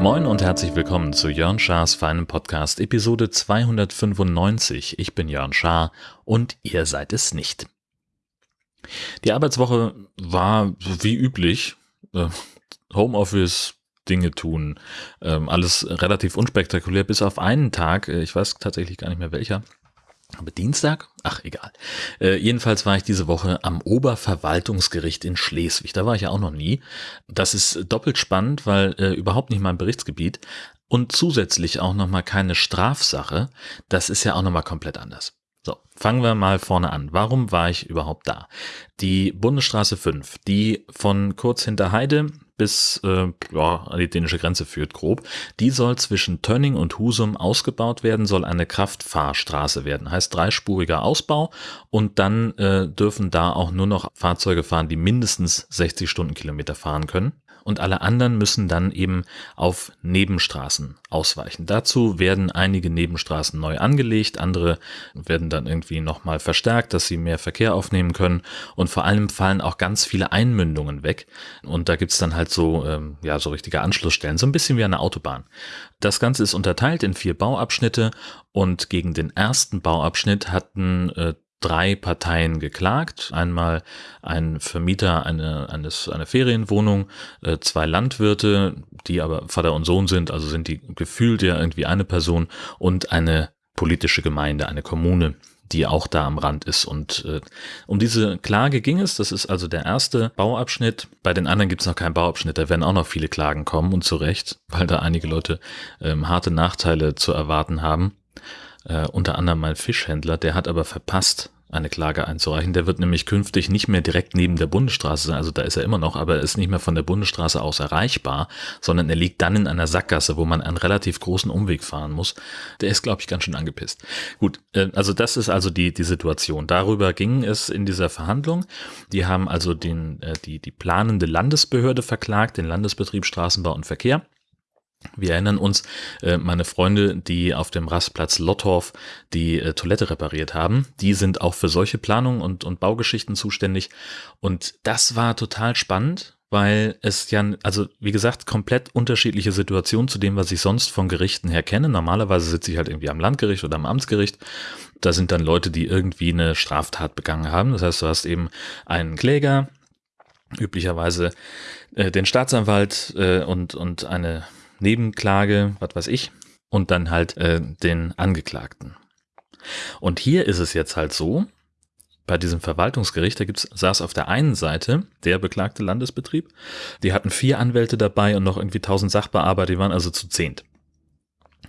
Moin und herzlich willkommen zu Jörn Schars feinem Podcast Episode 295. Ich bin Jörn Schaar und ihr seid es nicht. Die Arbeitswoche war wie üblich. Äh, Homeoffice, Dinge tun, ähm, alles relativ unspektakulär, bis auf einen Tag, äh, ich weiß tatsächlich gar nicht mehr welcher, aber Dienstag? Ach, egal. Äh, jedenfalls war ich diese Woche am Oberverwaltungsgericht in Schleswig. Da war ich ja auch noch nie. Das ist doppelt spannend, weil äh, überhaupt nicht mein Berichtsgebiet und zusätzlich auch nochmal keine Strafsache. Das ist ja auch nochmal komplett anders. So, fangen wir mal vorne an. Warum war ich überhaupt da? Die Bundesstraße 5, die von kurz hinter Heide bis äh, ja, an die dänische Grenze führt, grob. Die soll zwischen Tönning und Husum ausgebaut werden, soll eine Kraftfahrstraße werden. Heißt dreispuriger Ausbau und dann äh, dürfen da auch nur noch Fahrzeuge fahren, die mindestens 60 Stundenkilometer fahren können und alle anderen müssen dann eben auf Nebenstraßen ausweichen. Dazu werden einige Nebenstraßen neu angelegt, andere werden dann irgendwie nochmal verstärkt, dass sie mehr Verkehr aufnehmen können und vor allem fallen auch ganz viele Einmündungen weg und da gibt's dann halt so, ähm, ja, so richtige Anschlussstellen, so ein bisschen wie eine Autobahn. Das Ganze ist unterteilt in vier Bauabschnitte und gegen den ersten Bauabschnitt hatten äh, drei Parteien geklagt. Einmal ein Vermieter eine, eines, einer Ferienwohnung, äh, zwei Landwirte, die aber Vater und Sohn sind, also sind die gefühlt ja irgendwie eine Person und eine politische Gemeinde, eine Kommune, die auch da am Rand ist. Und äh, um diese Klage ging es. Das ist also der erste Bauabschnitt. Bei den anderen gibt es noch keinen Bauabschnitt. Da werden auch noch viele Klagen kommen und zu Recht, weil da einige Leute ähm, harte Nachteile zu erwarten haben äh, unter anderem mein Fischhändler, der hat aber verpasst, eine Klage einzureichen. Der wird nämlich künftig nicht mehr direkt neben der Bundesstraße sein, also da ist er immer noch, aber er ist nicht mehr von der Bundesstraße aus erreichbar, sondern er liegt dann in einer Sackgasse, wo man einen relativ großen Umweg fahren muss. Der ist, glaube ich, ganz schön angepisst. Gut, äh, also das ist also die, die Situation. Darüber ging es in dieser Verhandlung. Die haben also den, äh, die, die planende Landesbehörde verklagt, den Landesbetrieb Straßenbau und Verkehr wir erinnern uns, äh, meine Freunde, die auf dem Rastplatz Lottorf die äh, Toilette repariert haben, die sind auch für solche Planungen und, und Baugeschichten zuständig. Und das war total spannend, weil es ja, also wie gesagt, komplett unterschiedliche Situationen zu dem, was ich sonst von Gerichten her kenne. Normalerweise sitze ich halt irgendwie am Landgericht oder am Amtsgericht. Da sind dann Leute, die irgendwie eine Straftat begangen haben. Das heißt, du hast eben einen Kläger, üblicherweise äh, den Staatsanwalt äh, und, und eine Nebenklage, was weiß ich, und dann halt äh, den Angeklagten. Und hier ist es jetzt halt so, bei diesem Verwaltungsgericht, da gibt's, saß auf der einen Seite der beklagte Landesbetrieb, die hatten vier Anwälte dabei und noch irgendwie tausend Sachbearbeiter, die waren also zu zehnt.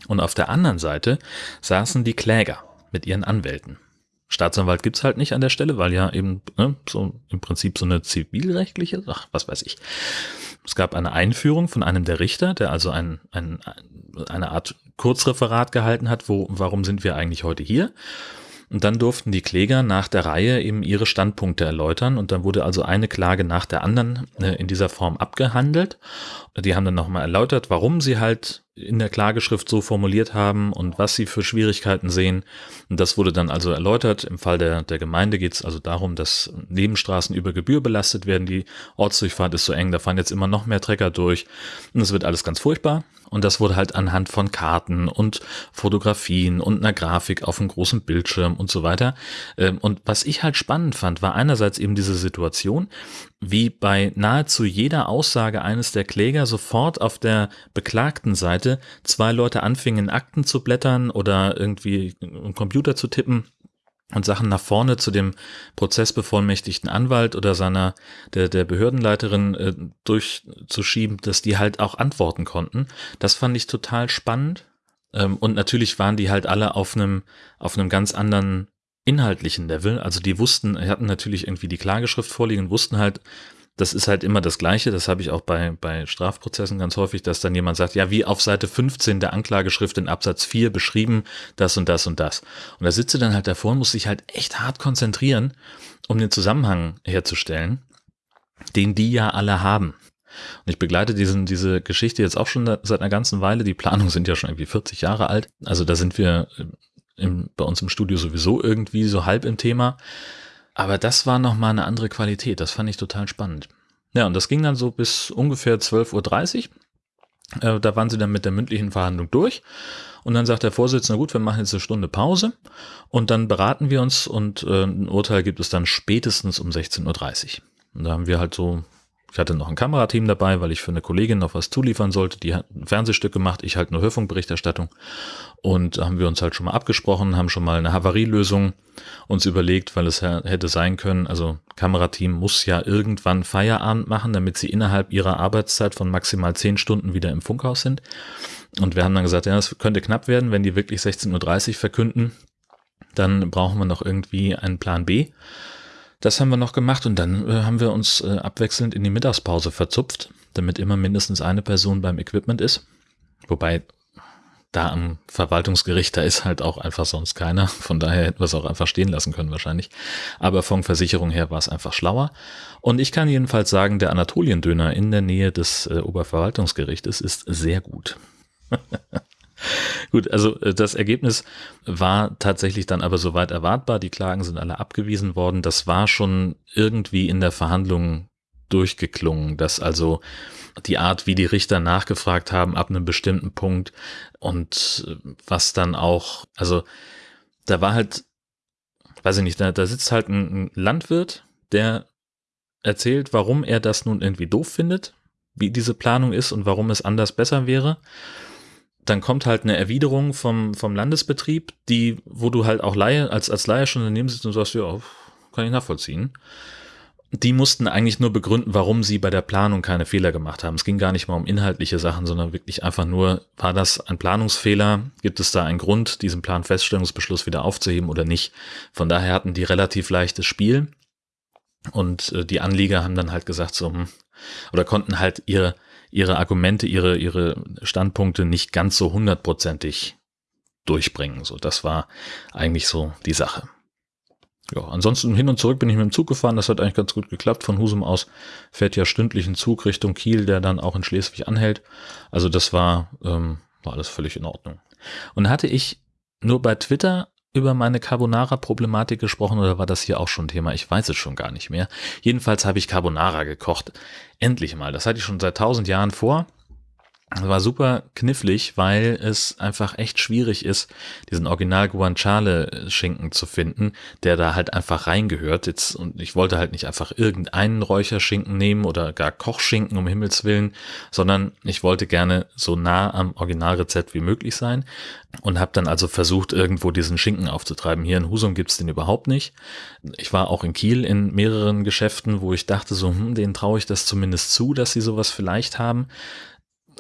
Und auf der anderen Seite saßen die Kläger mit ihren Anwälten. Staatsanwalt gibt's halt nicht an der Stelle, weil ja eben ne, so im Prinzip so eine zivilrechtliche, ach, was weiß ich. Es gab eine Einführung von einem der Richter, der also ein, ein, eine Art Kurzreferat gehalten hat, wo, warum sind wir eigentlich heute hier? Und dann durften die Kläger nach der Reihe eben ihre Standpunkte erläutern. Und dann wurde also eine Klage nach der anderen äh, in dieser Form abgehandelt. Die haben dann nochmal erläutert, warum sie halt in der Klageschrift so formuliert haben und was sie für Schwierigkeiten sehen. Und das wurde dann also erläutert. Im Fall der, der Gemeinde geht es also darum, dass Nebenstraßen über Gebühr belastet werden. Die Ortsdurchfahrt ist so eng, da fahren jetzt immer noch mehr Trecker durch. Und es wird alles ganz furchtbar. Und das wurde halt anhand von Karten und Fotografien und einer Grafik auf einem großen Bildschirm und so weiter. Ähm, und was ich halt spannend fand, war einerseits eben diese Situation, wie bei nahezu jeder Aussage eines der Kläger sofort auf der beklagten Seite zwei Leute anfingen, Akten zu blättern oder irgendwie im Computer zu tippen und Sachen nach vorne zu dem prozessbevollmächtigten Anwalt oder seiner der der Behördenleiterin äh, durchzuschieben, dass die halt auch antworten konnten. Das fand ich total spannend. Ähm, und natürlich waren die halt alle auf einem auf einem ganz anderen inhaltlichen Level. Also die wussten, hatten natürlich irgendwie die Klageschrift vorliegen, wussten halt, das ist halt immer das Gleiche. Das habe ich auch bei, bei Strafprozessen ganz häufig, dass dann jemand sagt, ja, wie auf Seite 15 der Anklageschrift in Absatz 4 beschrieben, das und das und das. Und da sitze dann halt davor und muss sich halt echt hart konzentrieren, um den Zusammenhang herzustellen, den die ja alle haben. Und ich begleite diesen, diese Geschichte jetzt auch schon seit einer ganzen Weile. Die Planungen sind ja schon irgendwie 40 Jahre alt. Also da sind wir im, bei uns im Studio sowieso irgendwie so halb im Thema. Aber das war nochmal eine andere Qualität. Das fand ich total spannend. Ja, und das ging dann so bis ungefähr 12.30 Uhr. Äh, da waren sie dann mit der mündlichen Verhandlung durch. Und dann sagt der Vorsitzende, gut, wir machen jetzt eine Stunde Pause und dann beraten wir uns und äh, ein Urteil gibt es dann spätestens um 16.30 Uhr. Und da haben wir halt so ich hatte noch ein Kamerateam dabei, weil ich für eine Kollegin noch was zuliefern sollte. Die hat ein Fernsehstück gemacht, ich halt eine Hörfunkberichterstattung. Und da haben wir uns halt schon mal abgesprochen, haben schon mal eine Havarielösung uns überlegt, weil es hätte sein können, also Kamerateam muss ja irgendwann Feierabend machen, damit sie innerhalb ihrer Arbeitszeit von maximal zehn Stunden wieder im Funkhaus sind. Und wir haben dann gesagt, ja, das könnte knapp werden, wenn die wirklich 16.30 Uhr verkünden. Dann brauchen wir noch irgendwie einen Plan B. Das haben wir noch gemacht und dann äh, haben wir uns äh, abwechselnd in die Mittagspause verzupft, damit immer mindestens eine Person beim Equipment ist. Wobei da am Verwaltungsgericht, da ist halt auch einfach sonst keiner. Von daher hätten wir es auch einfach stehen lassen können wahrscheinlich. Aber von Versicherung her war es einfach schlauer. Und ich kann jedenfalls sagen, der Anatoliendöner in der Nähe des äh, Oberverwaltungsgerichtes ist sehr gut. Gut, also äh, das Ergebnis war tatsächlich dann aber soweit erwartbar. Die Klagen sind alle abgewiesen worden. Das war schon irgendwie in der Verhandlung durchgeklungen, dass also die Art, wie die Richter nachgefragt haben, ab einem bestimmten Punkt und äh, was dann auch, also da war halt, weiß ich nicht, da, da sitzt halt ein Landwirt, der erzählt, warum er das nun irgendwie doof findet, wie diese Planung ist und warum es anders besser wäre dann kommt halt eine Erwiderung vom, vom Landesbetrieb, die, wo du halt auch Laie, als, als Laie schon daneben sitzt und sagst, ja, kann ich nachvollziehen. Die mussten eigentlich nur begründen, warum sie bei der Planung keine Fehler gemacht haben. Es ging gar nicht mal um inhaltliche Sachen, sondern wirklich einfach nur, war das ein Planungsfehler? Gibt es da einen Grund, diesen Planfeststellungsbeschluss wieder aufzuheben oder nicht? Von daher hatten die relativ leichtes Spiel. Und äh, die Anlieger haben dann halt gesagt, so, hm, oder konnten halt ihre, ihre Argumente, ihre, ihre Standpunkte nicht ganz so hundertprozentig durchbringen. So, das war eigentlich so die Sache. Ja, ansonsten hin und zurück bin ich mit dem Zug gefahren. Das hat eigentlich ganz gut geklappt. Von Husum aus fährt ja stündlich ein Zug Richtung Kiel, der dann auch in Schleswig anhält. Also das war, ähm, war alles völlig in Ordnung. Und hatte ich nur bei Twitter über meine Carbonara-Problematik gesprochen oder war das hier auch schon Thema? Ich weiß es schon gar nicht mehr. Jedenfalls habe ich Carbonara gekocht. Endlich mal. Das hatte ich schon seit tausend Jahren vor. Das war super knifflig, weil es einfach echt schwierig ist, diesen Original Guanciale Schinken zu finden, der da halt einfach reingehört. Jetzt, und ich wollte halt nicht einfach irgendeinen Räucherschinken nehmen oder gar Kochschinken um Himmels Willen, sondern ich wollte gerne so nah am Originalrezept wie möglich sein und habe dann also versucht, irgendwo diesen Schinken aufzutreiben. Hier in Husum gibt's den überhaupt nicht. Ich war auch in Kiel in mehreren Geschäften, wo ich dachte so, hm, denen traue ich das zumindest zu, dass sie sowas vielleicht haben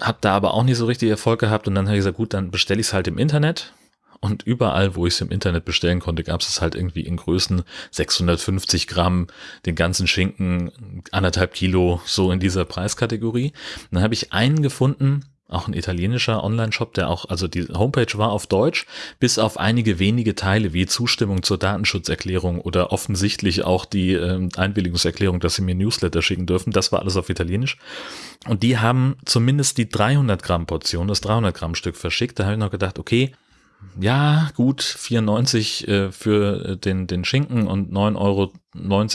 habe da aber auch nicht so richtig Erfolg gehabt und dann habe ich gesagt, gut, dann bestelle ich es halt im Internet. Und überall, wo ich es im Internet bestellen konnte, gab es halt irgendwie in Größen 650 Gramm, den ganzen Schinken, anderthalb Kilo, so in dieser Preiskategorie. Und dann habe ich einen gefunden, auch ein italienischer Online-Shop, der auch, also die Homepage war auf Deutsch, bis auf einige wenige Teile wie Zustimmung zur Datenschutzerklärung oder offensichtlich auch die äh, Einwilligungserklärung, dass sie mir Newsletter schicken dürfen. Das war alles auf Italienisch. Und die haben zumindest die 300 Gramm Portion, das 300 Gramm Stück verschickt. Da habe ich noch gedacht, okay, ja, gut, 94 äh, für den, den Schinken und 9,90 Euro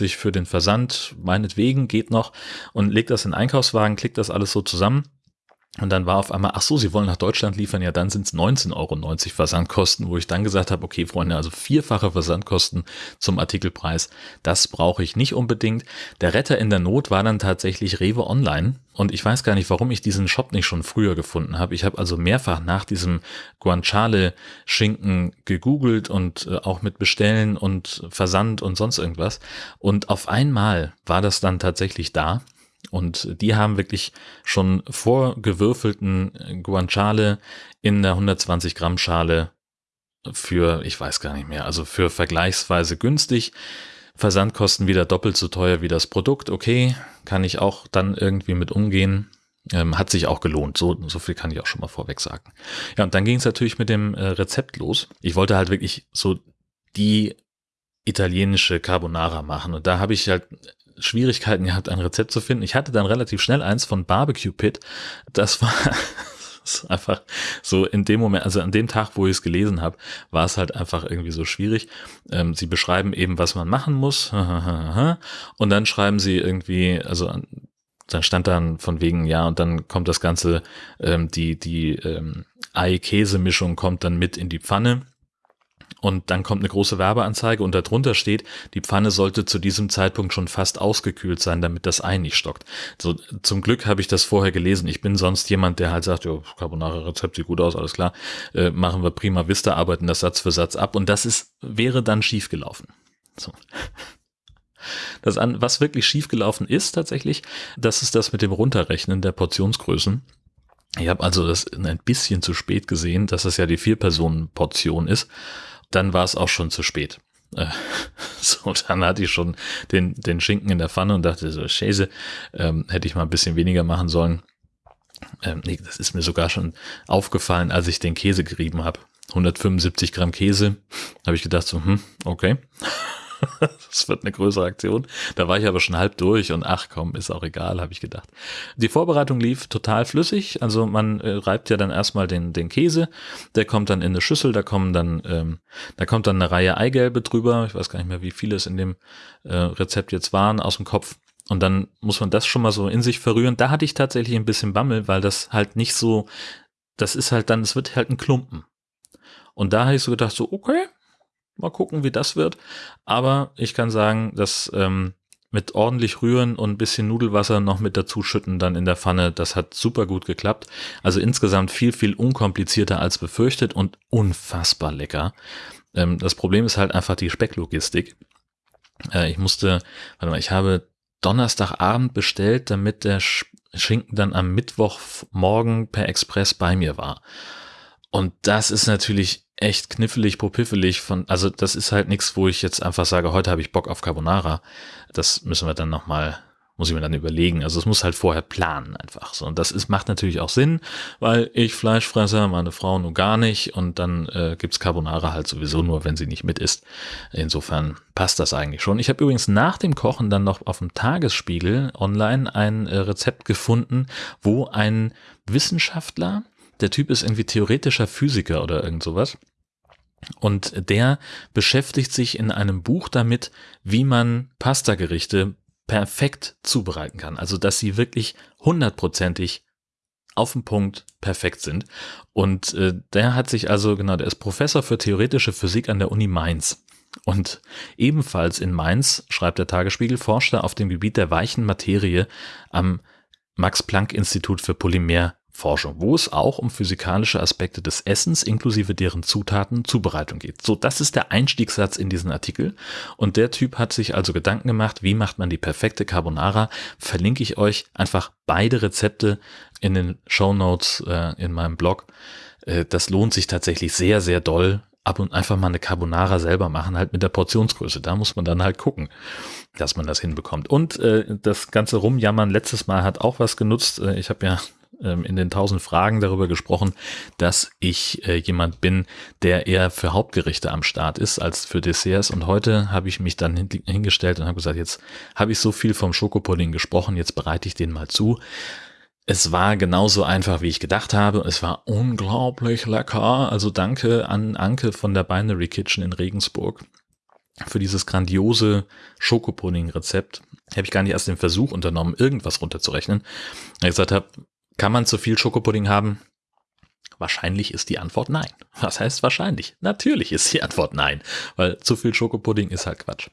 für den Versand, meinetwegen, geht noch. Und legt das in den Einkaufswagen, klickt das alles so zusammen und dann war auf einmal, ach so, Sie wollen nach Deutschland liefern, ja, dann sind es 19,90 Euro Versandkosten, wo ich dann gesagt habe, okay, Freunde, also vierfache Versandkosten zum Artikelpreis, das brauche ich nicht unbedingt. Der Retter in der Not war dann tatsächlich Rewe Online und ich weiß gar nicht, warum ich diesen Shop nicht schon früher gefunden habe. Ich habe also mehrfach nach diesem Guanciale-Schinken gegoogelt und äh, auch mit Bestellen und Versand und sonst irgendwas. Und auf einmal war das dann tatsächlich da und die haben wirklich schon vorgewürfelten Guanciale in der 120 Gramm Schale für, ich weiß gar nicht mehr, also für vergleichsweise günstig. Versandkosten wieder doppelt so teuer wie das Produkt. Okay, kann ich auch dann irgendwie mit umgehen. Ähm, hat sich auch gelohnt. So, so viel kann ich auch schon mal vorweg sagen. Ja, und dann ging es natürlich mit dem äh, Rezept los. Ich wollte halt wirklich so die italienische Carbonara machen. Und da habe ich halt Schwierigkeiten gehabt, ein Rezept zu finden. Ich hatte dann relativ schnell eins von Barbecue Pit. Das war einfach so in dem Moment, also an dem Tag, wo ich es gelesen habe, war es halt einfach irgendwie so schwierig. Ähm, sie beschreiben eben, was man machen muss. Und dann schreiben sie irgendwie, also dann stand dann von wegen, ja, und dann kommt das Ganze, ähm, die, die ähm, Ei-Käse-Mischung kommt dann mit in die Pfanne und dann kommt eine große Werbeanzeige und darunter steht, die Pfanne sollte zu diesem Zeitpunkt schon fast ausgekühlt sein, damit das Ei nicht stockt. So, zum Glück habe ich das vorher gelesen. Ich bin sonst jemand, der halt sagt, ja, Carbonara-Rezept sieht gut aus, alles klar, äh, machen wir prima Vista, arbeiten das Satz für Satz ab und das ist, wäre dann schiefgelaufen. So. Das an, was wirklich schiefgelaufen ist tatsächlich, das ist das mit dem Runterrechnen der Portionsgrößen. Ich habe also das ein bisschen zu spät gesehen, dass das ja die Vier-Personen-Portion ist dann war es auch schon zu spät. Äh, so, dann hatte ich schon den, den Schinken in der Pfanne und dachte so, Schäse, ähm, hätte ich mal ein bisschen weniger machen sollen. Ähm, nee, das ist mir sogar schon aufgefallen, als ich den Käse gerieben habe. 175 Gramm Käse, habe ich gedacht so, hm, okay. das wird eine größere Aktion. Da war ich aber schon halb durch und ach komm, ist auch egal, habe ich gedacht. Die Vorbereitung lief total flüssig. Also man äh, reibt ja dann erstmal den, den Käse, der kommt dann in eine Schüssel, da kommen dann, ähm, da kommt dann eine Reihe Eigelbe drüber. Ich weiß gar nicht mehr, wie viele es in dem äh, Rezept jetzt waren aus dem Kopf. Und dann muss man das schon mal so in sich verrühren. Da hatte ich tatsächlich ein bisschen Bammel, weil das halt nicht so, das ist halt dann, es wird halt ein Klumpen. Und da habe ich so gedacht, so, okay, Mal gucken, wie das wird. Aber ich kann sagen, dass ähm, mit ordentlich rühren und ein bisschen Nudelwasser noch mit dazu schütten dann in der Pfanne, das hat super gut geklappt. Also insgesamt viel, viel unkomplizierter als befürchtet und unfassbar lecker. Ähm, das Problem ist halt einfach die Specklogistik. Äh, ich musste, warte mal, ich habe Donnerstagabend bestellt, damit der Schinken dann am Mittwochmorgen per Express bei mir war. Und das ist natürlich echt knifflig, popiffelig von, also das ist halt nichts, wo ich jetzt einfach sage, heute habe ich Bock auf Carbonara. Das müssen wir dann nochmal, muss ich mir dann überlegen. Also es muss halt vorher planen einfach so. Und das ist, macht natürlich auch Sinn, weil ich Fleischfresser, meine Frau nur gar nicht und dann äh, gibt's Carbonara halt sowieso nur, wenn sie nicht mit isst. Insofern passt das eigentlich schon. Ich habe übrigens nach dem Kochen dann noch auf dem Tagesspiegel online ein äh, Rezept gefunden, wo ein Wissenschaftler der Typ ist irgendwie theoretischer Physiker oder irgend sowas. Und der beschäftigt sich in einem Buch damit, wie man Pastagerichte perfekt zubereiten kann. Also, dass sie wirklich hundertprozentig auf den Punkt perfekt sind. Und äh, der hat sich also, genau, der ist Professor für theoretische Physik an der Uni Mainz. Und ebenfalls in Mainz, schreibt der Tagesspiegel, forscht er auf dem Gebiet der weichen Materie am Max-Planck-Institut für Polymer Forschung, wo es auch um physikalische Aspekte des Essens inklusive deren Zutaten Zubereitung geht. So, das ist der Einstiegssatz in diesen Artikel. Und der Typ hat sich also Gedanken gemacht, wie macht man die perfekte Carbonara? Verlinke ich euch einfach beide Rezepte in den Show Notes äh, in meinem Blog. Äh, das lohnt sich tatsächlich sehr, sehr doll. Ab und einfach mal eine Carbonara selber machen, halt mit der Portionsgröße. Da muss man dann halt gucken, dass man das hinbekommt. Und äh, das ganze Rumjammern letztes Mal hat auch was genutzt. Äh, ich habe ja in den tausend Fragen darüber gesprochen, dass ich äh, jemand bin, der eher für Hauptgerichte am Start ist als für Desserts. Und heute habe ich mich dann hingestellt und habe gesagt, jetzt habe ich so viel vom Schokopudding gesprochen, jetzt bereite ich den mal zu. Es war genauso einfach, wie ich gedacht habe. Es war unglaublich lecker. Also danke an Anke von der Binary Kitchen in Regensburg für dieses grandiose Schokopudding-Rezept. Habe ich gar nicht erst den Versuch unternommen, irgendwas runterzurechnen. Ich gesagt habe, kann man zu viel Schokopudding haben? Wahrscheinlich ist die Antwort nein. Was heißt wahrscheinlich? Natürlich ist die Antwort nein, weil zu viel Schokopudding ist halt Quatsch.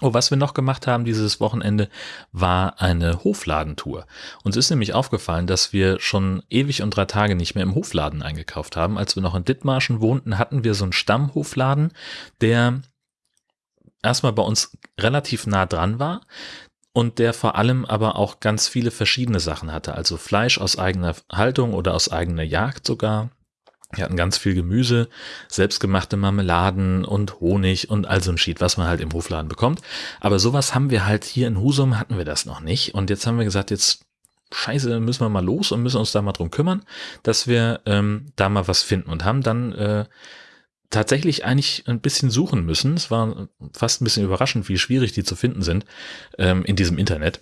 Oh, was wir noch gemacht haben dieses Wochenende, war eine Hofladentour. Uns ist nämlich aufgefallen, dass wir schon ewig und drei Tage nicht mehr im Hofladen eingekauft haben. Als wir noch in Dithmarschen wohnten, hatten wir so einen Stammhofladen, der erstmal bei uns relativ nah dran war, und der vor allem aber auch ganz viele verschiedene Sachen hatte. Also Fleisch aus eigener Haltung oder aus eigener Jagd sogar. Wir hatten ganz viel Gemüse, selbstgemachte Marmeladen und Honig und all so ein Schied, was man halt im Hofladen bekommt. Aber sowas haben wir halt hier in Husum hatten wir das noch nicht. Und jetzt haben wir gesagt, jetzt scheiße, müssen wir mal los und müssen uns da mal drum kümmern, dass wir ähm, da mal was finden und haben dann äh, tatsächlich eigentlich ein bisschen suchen müssen. Es war fast ein bisschen überraschend, wie schwierig die zu finden sind ähm, in diesem Internet.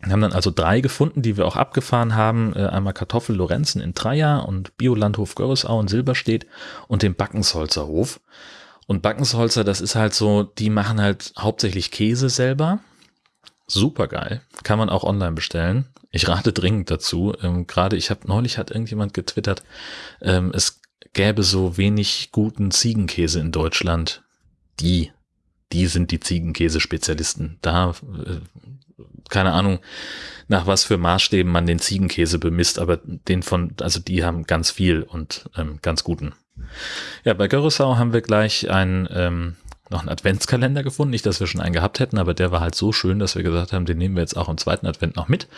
Wir haben dann also drei gefunden, die wir auch abgefahren haben. Äh, einmal Kartoffel Lorenzen in Dreier und Biolandhof Görresau in Silberstedt und den Backensholzer Hof. Und Backensholzer, das ist halt so, die machen halt hauptsächlich Käse selber. Super geil. Kann man auch online bestellen. Ich rate dringend dazu. Ähm, Gerade ich habe neulich hat irgendjemand getwittert, ähm, es gäbe so wenig guten Ziegenkäse in Deutschland. Die, die sind die Ziegenkäse-Spezialisten. Da, äh, keine Ahnung, nach was für Maßstäben man den Ziegenkäse bemisst, aber den von, also die haben ganz viel und ähm, ganz guten. Ja, bei Görresau haben wir gleich ein, ähm, noch einen Adventskalender gefunden. Nicht, dass wir schon einen gehabt hätten, aber der war halt so schön, dass wir gesagt haben, den nehmen wir jetzt auch im zweiten Advent noch mit.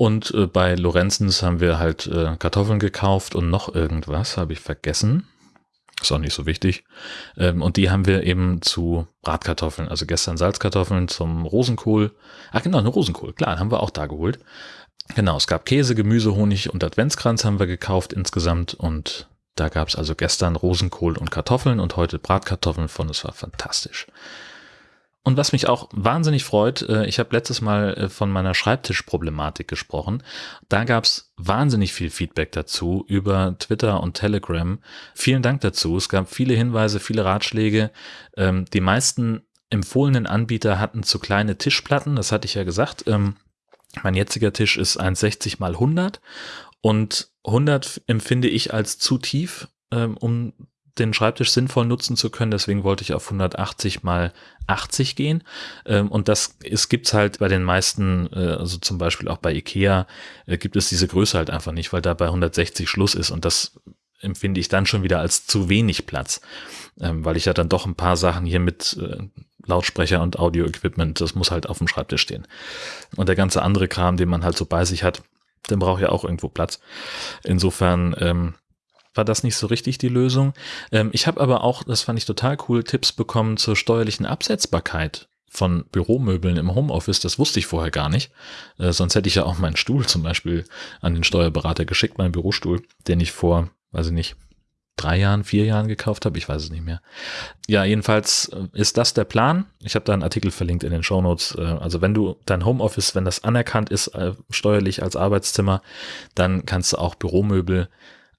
Und äh, bei Lorenzens haben wir halt äh, Kartoffeln gekauft und noch irgendwas, habe ich vergessen. Ist auch nicht so wichtig. Ähm, und die haben wir eben zu Bratkartoffeln, also gestern Salzkartoffeln zum Rosenkohl. Ach genau, eine Rosenkohl, klar, haben wir auch da geholt. Genau, es gab Käse, Gemüse, Honig und Adventskranz haben wir gekauft insgesamt und da gab es also gestern Rosenkohl und Kartoffeln und heute Bratkartoffeln von. Es war fantastisch. Und was mich auch wahnsinnig freut, äh, ich habe letztes Mal äh, von meiner Schreibtischproblematik gesprochen. Da gab es wahnsinnig viel Feedback dazu über Twitter und Telegram. Vielen Dank dazu. Es gab viele Hinweise, viele Ratschläge. Ähm, die meisten empfohlenen Anbieter hatten zu kleine Tischplatten. Das hatte ich ja gesagt. Ähm, mein jetziger Tisch ist 1,60 mal 100 und 100 empfinde ich als zu tief, ähm, um den Schreibtisch sinnvoll nutzen zu können. Deswegen wollte ich auf 180 mal 80 gehen. Ähm, und das es gibt's halt bei den meisten, äh, also zum Beispiel auch bei Ikea, äh, gibt es diese Größe halt einfach nicht, weil da bei 160 Schluss ist. Und das empfinde ich dann schon wieder als zu wenig Platz, ähm, weil ich ja dann doch ein paar Sachen hier mit äh, Lautsprecher und Audio-Equipment, das muss halt auf dem Schreibtisch stehen. Und der ganze andere Kram, den man halt so bei sich hat, der braucht ja auch irgendwo Platz. Insofern ähm, war das nicht so richtig die Lösung. Ähm, ich habe aber auch, das fand ich total cool, Tipps bekommen zur steuerlichen Absetzbarkeit von Büromöbeln im Homeoffice. Das wusste ich vorher gar nicht. Äh, sonst hätte ich ja auch meinen Stuhl zum Beispiel an den Steuerberater geschickt, meinen Bürostuhl, den ich vor, weiß ich nicht, drei Jahren, vier Jahren gekauft habe. Ich weiß es nicht mehr. Ja, jedenfalls äh, ist das der Plan. Ich habe da einen Artikel verlinkt in den Show Notes. Äh, also wenn du dein Homeoffice, wenn das anerkannt ist, äh, steuerlich als Arbeitszimmer, dann kannst du auch Büromöbel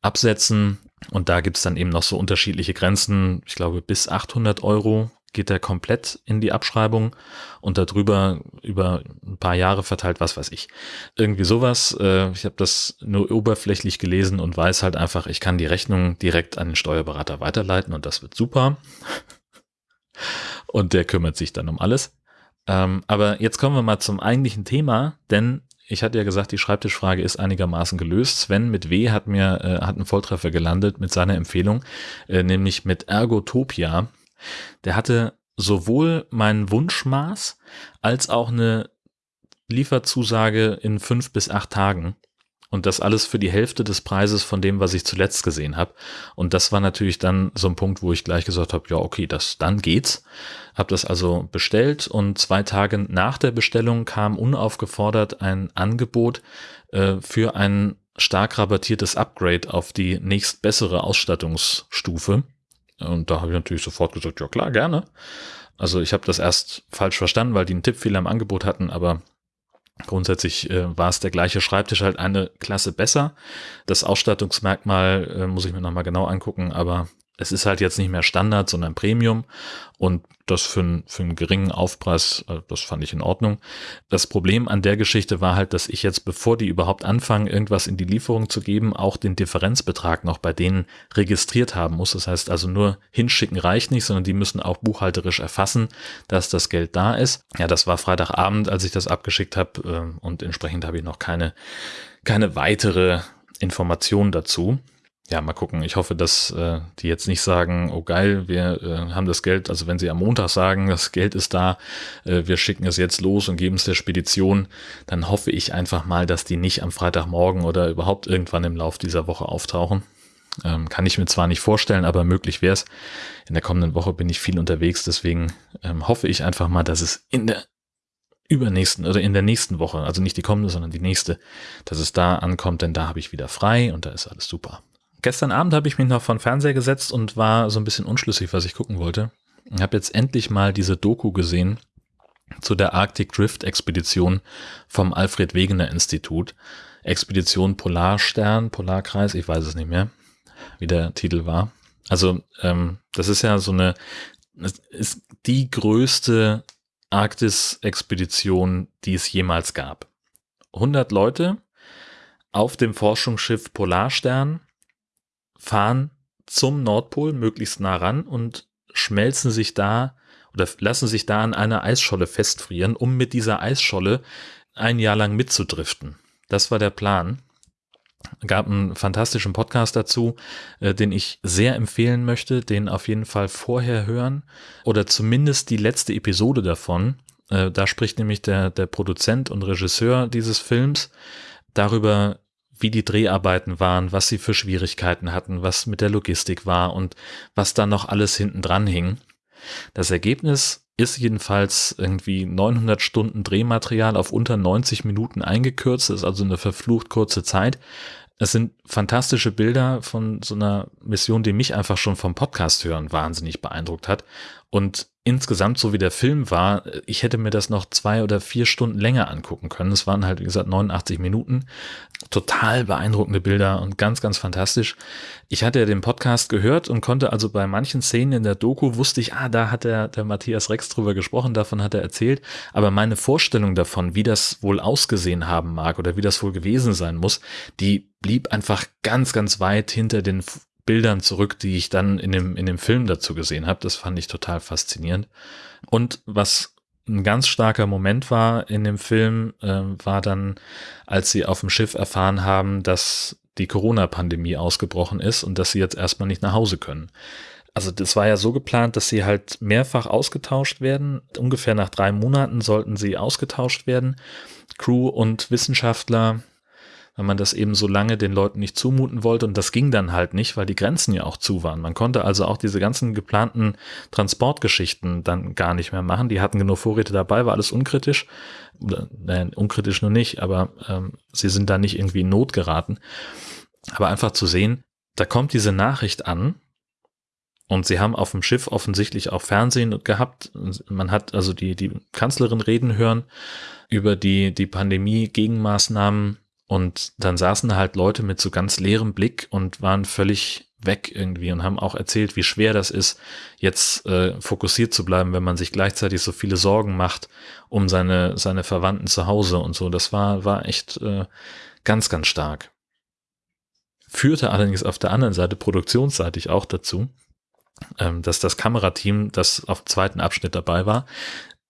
absetzen. Und da gibt es dann eben noch so unterschiedliche Grenzen. Ich glaube, bis 800 Euro geht er komplett in die Abschreibung und darüber über ein paar Jahre verteilt, was weiß ich. Irgendwie sowas. Äh, ich habe das nur oberflächlich gelesen und weiß halt einfach, ich kann die Rechnung direkt an den Steuerberater weiterleiten und das wird super. Und der kümmert sich dann um alles. Ähm, aber jetzt kommen wir mal zum eigentlichen Thema, denn ich hatte ja gesagt, die Schreibtischfrage ist einigermaßen gelöst. Sven mit W hat mir äh, hat einen Volltreffer gelandet mit seiner Empfehlung, äh, nämlich mit Ergotopia. Der hatte sowohl mein Wunschmaß als auch eine Lieferzusage in fünf bis acht Tagen. Und das alles für die Hälfte des Preises von dem, was ich zuletzt gesehen habe. Und das war natürlich dann so ein Punkt, wo ich gleich gesagt habe, ja, okay, das, dann geht's. Habe das also bestellt und zwei Tage nach der Bestellung kam unaufgefordert ein Angebot äh, für ein stark rabattiertes Upgrade auf die nächst bessere Ausstattungsstufe. Und da habe ich natürlich sofort gesagt, ja klar, gerne. Also ich habe das erst falsch verstanden, weil die einen Tippfehler im Angebot hatten, aber grundsätzlich äh, war es der gleiche Schreibtisch halt eine Klasse besser. Das Ausstattungsmerkmal äh, muss ich mir nochmal genau angucken, aber es ist halt jetzt nicht mehr Standard, sondern Premium und das für, für einen geringen Aufpreis, äh, das fand ich in Ordnung. Das Problem an der Geschichte war halt, dass ich jetzt, bevor die überhaupt anfangen, irgendwas in die Lieferung zu geben, auch den Differenzbetrag noch bei denen registriert haben muss. Das heißt also nur hinschicken reicht nicht, sondern die müssen auch buchhalterisch erfassen, dass das Geld da ist. Ja, das war Freitagabend, als ich das abgeschickt habe äh, und entsprechend habe ich noch keine, keine weitere Information dazu ja, mal gucken. Ich hoffe, dass äh, die jetzt nicht sagen, oh geil, wir äh, haben das Geld, also wenn sie am Montag sagen, das Geld ist da, äh, wir schicken es jetzt los und geben es der Spedition, dann hoffe ich einfach mal, dass die nicht am Freitagmorgen oder überhaupt irgendwann im Lauf dieser Woche auftauchen. Ähm, kann ich mir zwar nicht vorstellen, aber möglich wäre es. In der kommenden Woche bin ich viel unterwegs, deswegen ähm, hoffe ich einfach mal, dass es in der übernächsten oder in der nächsten Woche, also nicht die kommende, sondern die nächste, dass es da ankommt, denn da habe ich wieder frei und da ist alles super. Gestern Abend habe ich mich noch vor den Fernseher gesetzt und war so ein bisschen unschlüssig, was ich gucken wollte. Ich habe jetzt endlich mal diese Doku gesehen zu der Arctic Drift Expedition vom Alfred Wegener Institut. Expedition Polarstern, Polarkreis, ich weiß es nicht mehr, wie der Titel war. Also ähm, das ist ja so eine, das ist die größte Arktis-Expedition, die es jemals gab. 100 Leute auf dem Forschungsschiff Polarstern fahren zum Nordpol möglichst nah ran und schmelzen sich da oder lassen sich da an einer Eisscholle festfrieren, um mit dieser Eisscholle ein Jahr lang mitzudriften. Das war der Plan. Gab einen fantastischen Podcast dazu, äh, den ich sehr empfehlen möchte, den auf jeden Fall vorher hören oder zumindest die letzte Episode davon. Äh, da spricht nämlich der, der Produzent und Regisseur dieses Films darüber, wie die Dreharbeiten waren, was sie für Schwierigkeiten hatten, was mit der Logistik war und was da noch alles hinten dran hing. Das Ergebnis ist jedenfalls irgendwie 900 Stunden Drehmaterial auf unter 90 Minuten eingekürzt, das ist also eine verflucht kurze Zeit. Es sind fantastische Bilder von so einer Mission, die mich einfach schon vom Podcast hören wahnsinnig beeindruckt hat. Und insgesamt, so wie der Film war, ich hätte mir das noch zwei oder vier Stunden länger angucken können. Es waren halt, wie gesagt, 89 Minuten. Total beeindruckende Bilder und ganz, ganz fantastisch. Ich hatte ja den Podcast gehört und konnte also bei manchen Szenen in der Doku wusste ich, ah, da hat der, der Matthias Rex drüber gesprochen, davon hat er erzählt. Aber meine Vorstellung davon, wie das wohl ausgesehen haben mag oder wie das wohl gewesen sein muss, die blieb einfach ganz, ganz weit hinter den Bildern zurück, die ich dann in dem, in dem Film dazu gesehen habe. Das fand ich total faszinierend. Und was ein ganz starker Moment war in dem Film, äh, war dann, als sie auf dem Schiff erfahren haben, dass die Corona-Pandemie ausgebrochen ist und dass sie jetzt erstmal nicht nach Hause können. Also das war ja so geplant, dass sie halt mehrfach ausgetauscht werden. Ungefähr nach drei Monaten sollten sie ausgetauscht werden. Crew und Wissenschaftler weil man das eben so lange den Leuten nicht zumuten wollte. Und das ging dann halt nicht, weil die Grenzen ja auch zu waren. Man konnte also auch diese ganzen geplanten Transportgeschichten dann gar nicht mehr machen. Die hatten genug Vorräte dabei, war alles unkritisch. Nein, unkritisch nur nicht, aber ähm, sie sind da nicht irgendwie in Not geraten. Aber einfach zu sehen, da kommt diese Nachricht an, und sie haben auf dem Schiff offensichtlich auch Fernsehen gehabt. Man hat also die, die Kanzlerin reden hören über die, die Pandemie-Gegenmaßnahmen und dann saßen halt Leute mit so ganz leerem Blick und waren völlig weg irgendwie und haben auch erzählt, wie schwer das ist, jetzt äh, fokussiert zu bleiben, wenn man sich gleichzeitig so viele Sorgen macht um seine, seine Verwandten zu Hause und so. Das war, war echt äh, ganz, ganz stark. Führte allerdings auf der anderen Seite produktionsseitig auch dazu, ähm, dass das Kamerateam, das auf dem zweiten Abschnitt dabei war,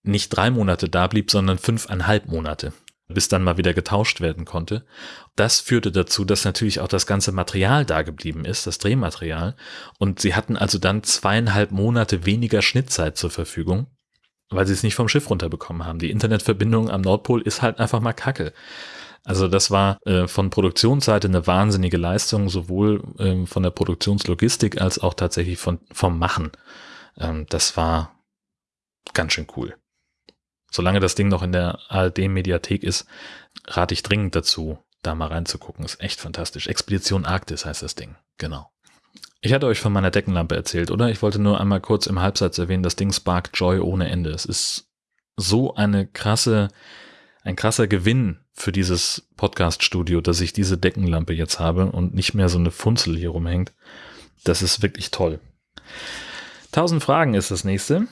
nicht drei Monate da blieb, sondern fünfeinhalb Monate bis dann mal wieder getauscht werden konnte. Das führte dazu, dass natürlich auch das ganze Material da geblieben ist, das Drehmaterial. Und sie hatten also dann zweieinhalb Monate weniger Schnittzeit zur Verfügung, weil sie es nicht vom Schiff runterbekommen haben. Die Internetverbindung am Nordpol ist halt einfach mal kacke. Also das war äh, von Produktionsseite eine wahnsinnige Leistung, sowohl ähm, von der Produktionslogistik als auch tatsächlich von, vom Machen. Ähm, das war ganz schön cool solange das Ding noch in der ARD-Mediathek ist, rate ich dringend dazu, da mal reinzugucken. Ist echt fantastisch. Expedition Arktis heißt das Ding. Genau. Ich hatte euch von meiner Deckenlampe erzählt, oder? Ich wollte nur einmal kurz im Halbsatz erwähnen, das Ding sparkt Joy ohne Ende. Es ist so eine krasse, ein krasser Gewinn für dieses Podcast-Studio, dass ich diese Deckenlampe jetzt habe und nicht mehr so eine Funzel hier rumhängt. Das ist wirklich toll. 1000 Fragen ist das nächste.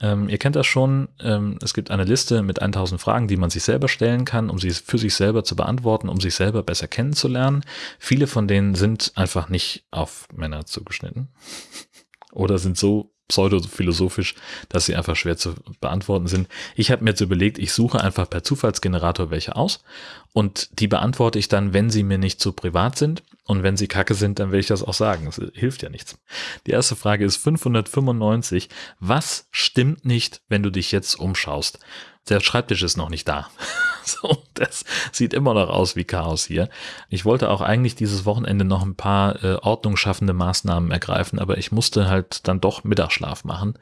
Ähm, ihr kennt das schon. Ähm, es gibt eine Liste mit 1000 Fragen, die man sich selber stellen kann, um sie für sich selber zu beantworten, um sich selber besser kennenzulernen. Viele von denen sind einfach nicht auf Männer zugeschnitten oder sind so pseudophilosophisch, dass sie einfach schwer zu beantworten sind. Ich habe mir jetzt überlegt, ich suche einfach per Zufallsgenerator welche aus und die beantworte ich dann, wenn sie mir nicht zu privat sind. Und wenn sie kacke sind, dann will ich das auch sagen. Das hilft ja nichts. Die erste Frage ist 595. Was stimmt nicht, wenn du dich jetzt umschaust? Der Schreibtisch ist noch nicht da. so, das sieht immer noch aus wie Chaos hier. Ich wollte auch eigentlich dieses Wochenende noch ein paar äh, ordnungsschaffende Maßnahmen ergreifen, aber ich musste halt dann doch Mittagsschlaf machen.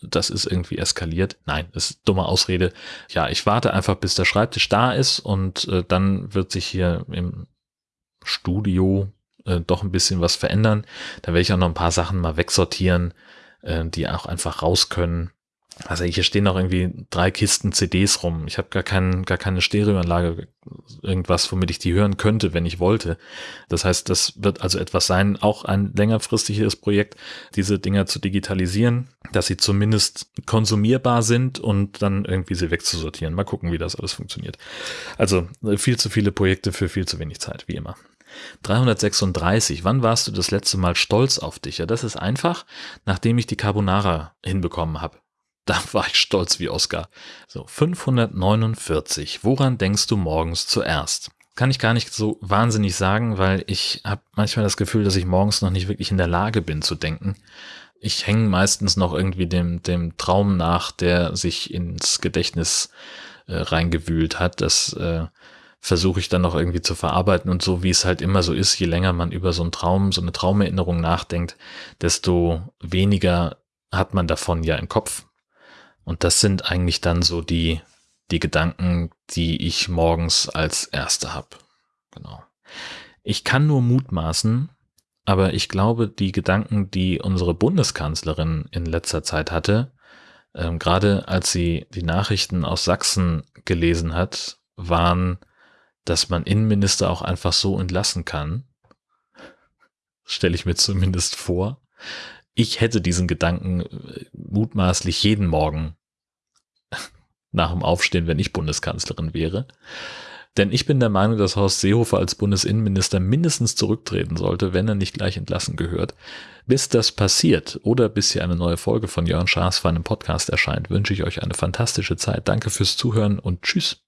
Das ist irgendwie eskaliert. Nein, ist dumme Ausrede. Ja, ich warte einfach, bis der Schreibtisch da ist und äh, dann wird sich hier im Studio äh, doch ein bisschen was verändern. Da werde ich auch noch ein paar Sachen mal wegsortieren, äh, die auch einfach raus können. also hier stehen noch irgendwie drei Kisten CDs rum. Ich habe gar, kein, gar keine Stereoanlage, irgendwas, womit ich die hören könnte, wenn ich wollte. Das heißt, das wird also etwas sein, auch ein längerfristiges Projekt, diese Dinger zu digitalisieren, dass sie zumindest konsumierbar sind und dann irgendwie sie wegzusortieren. Mal gucken, wie das alles funktioniert. Also viel zu viele Projekte für viel zu wenig Zeit, wie immer. 336. Wann warst du das letzte Mal stolz auf dich? Ja, das ist einfach, nachdem ich die Carbonara hinbekommen habe. Da war ich stolz wie Oscar. So, 549. Woran denkst du morgens zuerst? Kann ich gar nicht so wahnsinnig sagen, weil ich habe manchmal das Gefühl, dass ich morgens noch nicht wirklich in der Lage bin zu denken. Ich hänge meistens noch irgendwie dem, dem Traum nach, der sich ins Gedächtnis äh, reingewühlt hat. Das äh, versuche ich dann noch irgendwie zu verarbeiten und so wie es halt immer so ist, je länger man über so einen Traum, so eine Traumerinnerung nachdenkt, desto weniger hat man davon ja im Kopf. Und das sind eigentlich dann so die, die Gedanken, die ich morgens als erste habe. Genau. Ich kann nur mutmaßen, aber ich glaube, die Gedanken, die unsere Bundeskanzlerin in letzter Zeit hatte, ähm, gerade als sie die Nachrichten aus Sachsen gelesen hat, waren, dass man Innenminister auch einfach so entlassen kann. Stelle ich mir zumindest vor. Ich hätte diesen Gedanken äh, mutmaßlich jeden Morgen nach dem Aufstehen, wenn ich Bundeskanzlerin wäre. Denn ich bin der Meinung, dass Horst Seehofer als Bundesinnenminister mindestens zurücktreten sollte, wenn er nicht gleich entlassen gehört. Bis das passiert oder bis hier eine neue Folge von Jörn Schaas für einen Podcast erscheint, wünsche ich euch eine fantastische Zeit. Danke fürs Zuhören und tschüss.